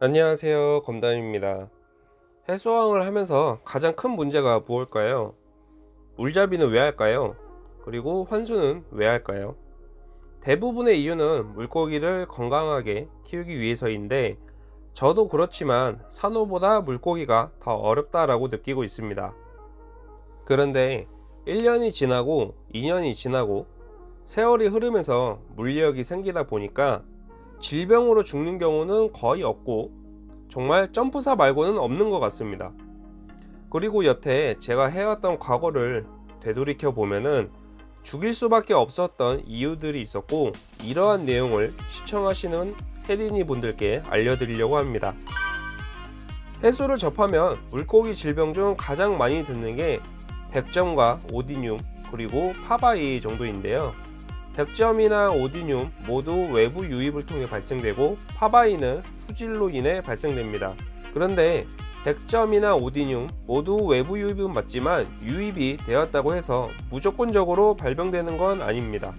안녕하세요 검담입니다. 해수어항을 하면서 가장 큰 문제가 무엇일까요? 물잡이는 왜 할까요? 그리고 환수는 왜 할까요? 대부분의 이유는 물고기를 건강하게 키우기 위해서인데 저도 그렇지만 산호보다 물고기가 더 어렵다라고 느끼고 있습니다. 그런데 1년이 지나고 2년이 지나고 세월이 흐르면서 물리력이 생기다 보니까 질병으로 죽는 경우는 거의 없고 정말 점프사 말고는 없는 것 같습니다. 그리고 여태 제가 해왔던 과거를 되돌이켜 보면은 죽일 수밖에 없었던 이유들이 있었고 이러한 내용을 시청하시는 혜린이 분들께 알려드리려고 합니다. 해수를 접하면 물고기 질병 중 가장 많이 듣는 게 백점과 오디늄 그리고 파바이 정도인데요. 백점이나 오디늄 모두 외부 유입을 통해 발생되고 파바이는 수질로 인해 발생됩니다. 그런데 백점이나 오디늄 모두 외부 유입은 맞지만 유입이 되었다고 해서 무조건적으로 발병되는 건 아닙니다.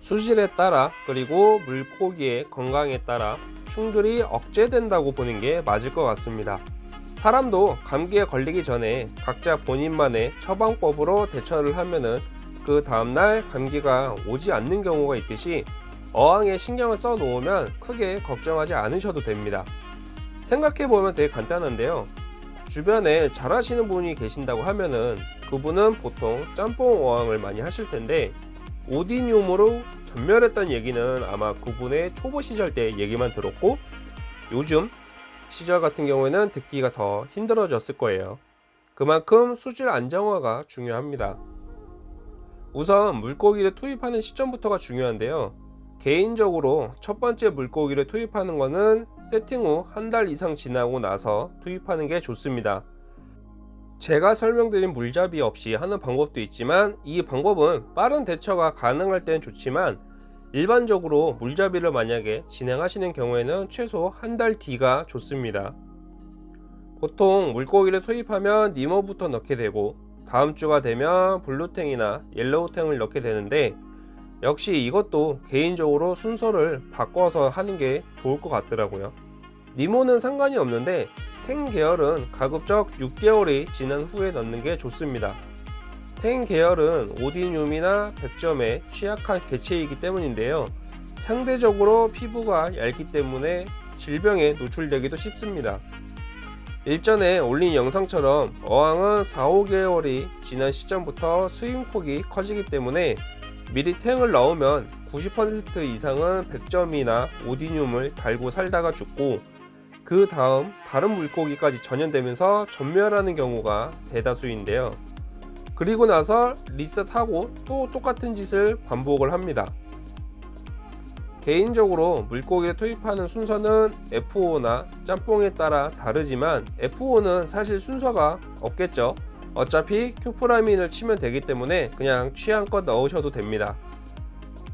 수질에 따라 그리고 물고기의 건강에 따라 충돌이 억제된다고 보는 게 맞을 것 같습니다. 사람도 감기에 걸리기 전에 각자 본인만의 처방법으로 대처를 하면은 그 다음날 감기가 오지 않는 경우가 있듯이 어항에 신경을 써 놓으면 크게 걱정하지 않으셔도 됩니다. 생각해보면 되게 간단한데요. 주변에 잘 하시는 분이 계신다고 하면은 그분은 보통 짬뽕 어항을 많이 하실 텐데 오디늄으로 전멸했던 얘기는 아마 그분의 초보 시절 때 얘기만 들었고 요즘 시절 같은 경우에는 듣기가 더 힘들어졌을 거예요. 그만큼 수질 안정화가 중요합니다. 우선 물고기를 투입하는 시점부터가 중요한데요. 개인적으로 첫 번째 물고기를 투입하는 것은 세팅 후 한 달 이상 지나고 나서 투입하는 게 좋습니다. 제가 설명드린 물잡이 없이 하는 방법도 있지만 이 방법은 빠른 대처가 가능할 때는 좋지만 일반적으로 물잡이를 만약에 진행하시는 경우에는 최소 한 달 뒤가 좋습니다. 보통 물고기를 투입하면 니모부터 넣게 되고 다음 주가 되면 blue tang이나 yellow tang을 넣게 되는데 역시 이것도 개인적으로 순서를 바꿔서 하는 게 좋을 것 같더라고요. 니모는 상관이 없는데 tang 계열은 가급적 6개월이 지난 후에 넣는 게 좋습니다. tang 계열은 oodinium이나 백점에 취약한 개체이기 때문인데요. 상대적으로 피부가 얇기 때문에 질병에 노출되기도 쉽습니다. 일전에 올린 영상처럼 어항은 4, 5개월이 지난 시점부터 스윙폭이 커지기 때문에 미리 탱을 넣으면 90% 이상은 100점이나 오디늄을 달고 살다가 죽고 그 다음 다른 물고기까지 전염되면서 전멸하는 경우가 대다수인데요. 그리고 나서 리셋하고 또 똑같은 짓을 반복을 합니다. 개인적으로 물고기를 투입하는 순서는 F5나 짬뽕에 따라 다르지만 F5는 사실 순서가 없겠죠. 어차피 큐프라민을 치면 되기 때문에 그냥 취향껏 넣으셔도 됩니다.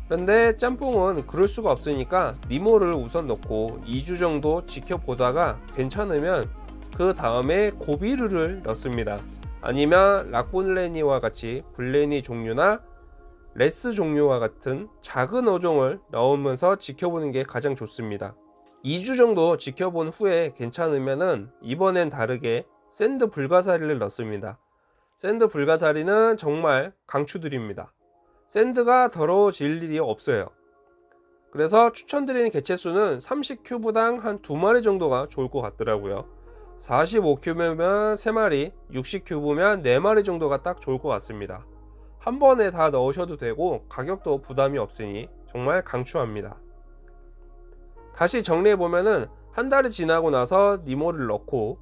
그런데 짬뽕은 그럴 수가 없으니까 니모를 우선 넣고 2주 정도 지켜보다가 괜찮으면 그 다음에 고비르를 넣습니다. 아니면 락본레니와 같이 블레니 종류나 wrasse 종류와 같은 작은 어종을 넣으면서 지켜보는 게 가장 좋습니다. 2주 정도 지켜본 후에 괜찮으면은 이번엔 다르게 sand 불가사리를 넣습니다. sand 불가사리는 정말 강추드립니다. sand가 더러워질 일이 없어요. 그래서 추천드리는 개체수는 30cube당 한 2마리 정도가 좋을 것 같더라고요. 45cube면 3마리, 60cube면 4마리 정도가 딱 좋을 것 같습니다. 한 번에 다 넣으셔도 되고 가격도 부담이 없으니 정말 강추합니다. 다시 정리해 보면은 한 달이 지나고 나서 니모를 넣고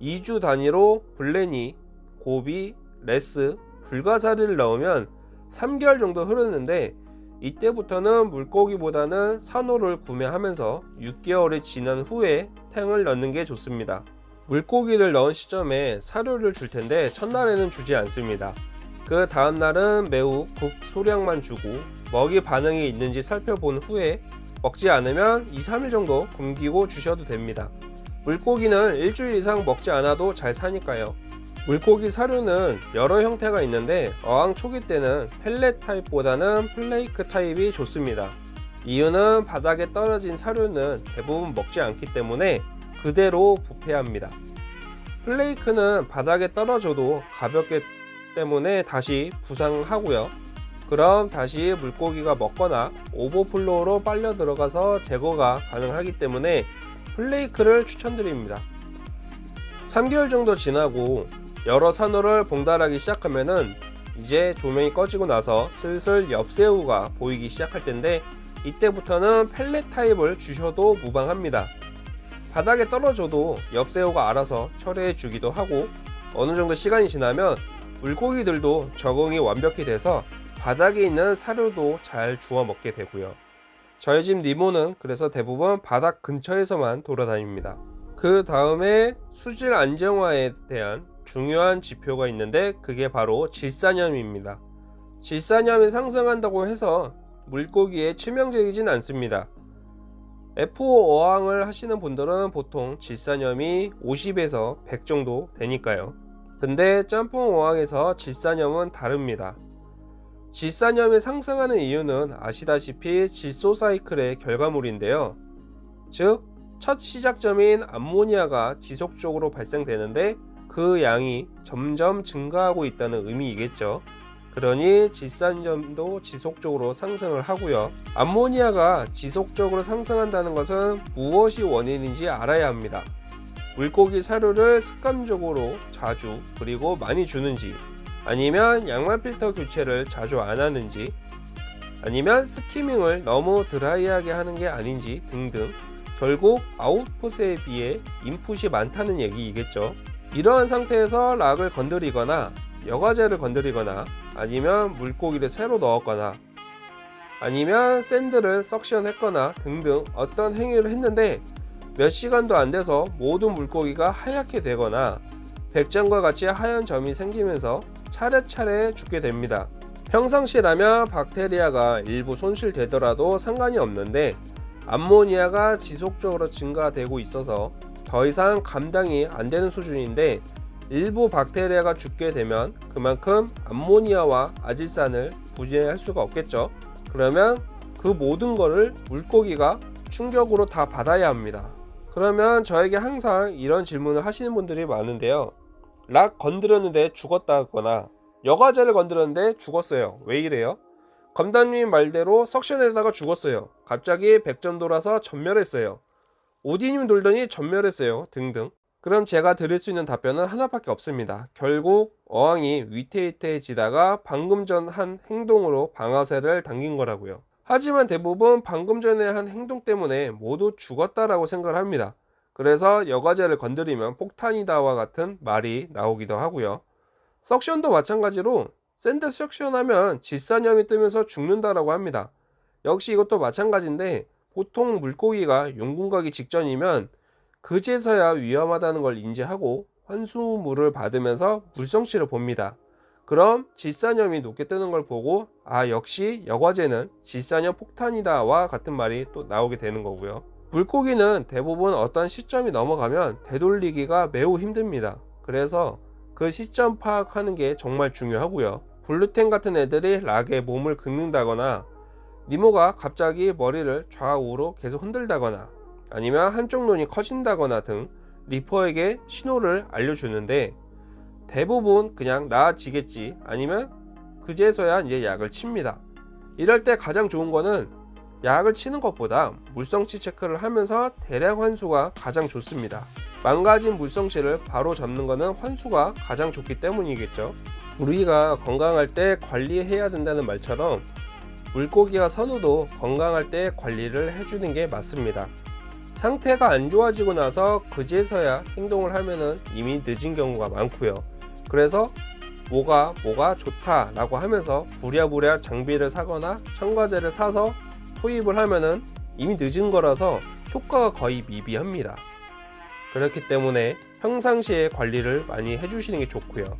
2주 단위로 blenny, goby, wrasse, 불가사리를 넣으면 3개월 정도 흐르는데 이때부터는 물고기보다는 산호를 구매하면서 6개월이 지난 후에 tang을 넣는 게 좋습니다. 물고기를 넣은 시점에 사료를 줄 텐데 첫날에는 주지 않습니다. 그 다음날은 매우 극소량만 주고 먹이 반응이 있는지 살펴본 후에 먹지 않으면 2, 3일 정도 굶기고 주셔도 됩니다. 물고기는 일주일 이상 먹지 않아도 잘 사니까요. 물고기 사료는 여러 형태가 있는데 어항 초기 때는 펠렛 타입보다는 플레이크 타입이 좋습니다. 이유는 바닥에 떨어진 사료는 대부분 먹지 않기 때문에 그대로 부패합니다. flake는 바닥에 떨어져도 가볍기 때문에 다시 부상하고요. 그럼 다시 물고기가 먹거나 오버플로우로 빨려 들어가서 제거가 가능하기 때문에 flake를 추천드립니다. 3개월 정도 지나고 여러 산호를 봉달하기 시작하면은 이제 조명이 꺼지고 나서 슬슬 옆새우가 보이기 시작할 텐데 이때부터는 pellet 타입을 주셔도 무방합니다. 바닥에 떨어져도 엽새우가 알아서 처리해 주기도 하고 어느 정도 시간이 지나면 물고기들도 적응이 완벽히 돼서 바닥에 있는 사료도 잘 주워 먹게 되고요. 저희 집 니모는 그래서 대부분 바닥 근처에서만 돌아다닙니다. 그 다음에 수질 안정화에 대한 중요한 지표가 있는데 그게 바로 질산염입니다. 질산염이 상승한다고 해서 물고기에 치명적이진 않습니다. F5 어항을 하시는 분들은 보통 질산염이 50에서 100 정도 되니까요. 근데 짬뽕 어항에서 질산염은 다릅니다. 질산염이 상승하는 이유는 아시다시피 질소 사이클의 결과물인데요. 즉, 첫 시작점인 암모니아가 지속적으로 발생되는데 그 양이 점점 증가하고 있다는 의미이겠죠. 그러니 질산염도 지속적으로 상승을 하고요. 암모니아가 지속적으로 상승한다는 것은 무엇이 원인인지 알아야 합니다. 물고기 사료를 습관적으로 자주 그리고 많이 주는지 아니면 양말 필터 교체를 자주 안 하는지 아니면 스키밍을 너무 드라이하게 하는 게 아닌지 등등 결국 아웃풋에 비해 인풋이 많다는 얘기이겠죠. 이러한 상태에서 락을 건드리거나 여과제를 건드리거나 아니면 물고기를 새로 넣었거나 아니면 샌드를 석션했거나 등등 어떤 행위를 했는데 몇 시간도 안 돼서 모든 물고기가 하얗게 되거나 백장과 같이 하얀 점이 생기면서 차례차례 죽게 됩니다. 평상시라면 박테리아가 일부 손실되더라도 상관이 없는데 암모니아가 지속적으로 증가되고 있어서 더 이상 감당이 안 되는 수준인데 일부 박테리아가 죽게 되면 그만큼 암모니아와 아질산을 분해할 수가 없겠죠. 그러면 그 모든 거를 물고기가 충격으로 다 받아야 합니다. 그러면 저에게 항상 이런 질문을 하시는 분들이 많은데요. 락 건드렸는데 죽었다거나 여과제를 건드렸는데 죽었어요. 왜 이래요? 검단님 말대로 석션에다가 죽었어요. 갑자기 100점 돌아서 전멸했어요. 오디님 돌더니 전멸했어요. 등등. 그럼 제가 드릴 수 있는 답변은 하나밖에 없습니다. 결국 어항이 위태위태해지다가 방금 전 한 행동으로 방아쇠를 당긴 거라고요. 하지만 대부분 방금 전에 한 행동 때문에 모두 죽었다라고 생각을 합니다. 그래서 여과재를 건드리면 폭탄이다와 같은 말이 나오기도 하고요. suction도 마찬가지로 sand suction하면 질산염이 뜨면서 죽는다라고 합니다. 역시 이것도 마찬가지인데 보통 물고기가 용궁 가기 직전이면 그제서야 위험하다는 걸 인지하고 환수물을 받으면서 물성치를 봅니다. 그럼 질산염이 높게 뜨는 걸 보고 아 역시 여과제는 질산염 폭탄이다 와 같은 말이 또 나오게 되는 거고요. 물고기는 대부분 어떤 시점이 넘어가면 되돌리기가 매우 힘듭니다. 그래서 그 시점 파악하는 게 정말 중요하고요. 블루텐 같은 애들이 락에 몸을 긁는다거나 니모가 갑자기 머리를 좌우로 계속 흔들다거나 아니면 한쪽 눈이 커진다거나 등 리퍼에게 신호를 알려주는데 대부분 그냥 나아지겠지 아니면 그제서야 이제 약을 칩니다. 이럴 때 가장 좋은 거는 약을 치는 것보다 물성치 체크를 하면서 대량 환수가 가장 좋습니다. 망가진 물성치를 바로 잡는 것은 환수가 가장 좋기 때문이겠죠. 우리가 건강할 때 관리해야 된다는 말처럼 물고기와 선우도 건강할 때 관리를 해주는 게 맞습니다. 상태가 안 좋아지고 나서 그제서야 행동을 하면은 이미 늦은 경우가 많고요. 그래서 뭐가 뭐가 좋다 라고 하면서 부랴부랴 장비를 사거나 첨가제를 사서 투입을 하면은 이미 늦은 거라서 효과가 거의 미비합니다. 그렇기 때문에 평상시에 관리를 많이 해주시는 게 좋고요.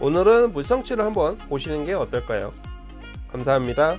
오늘은 물성치를 한번 보시는 게 어떨까요? 감사합니다.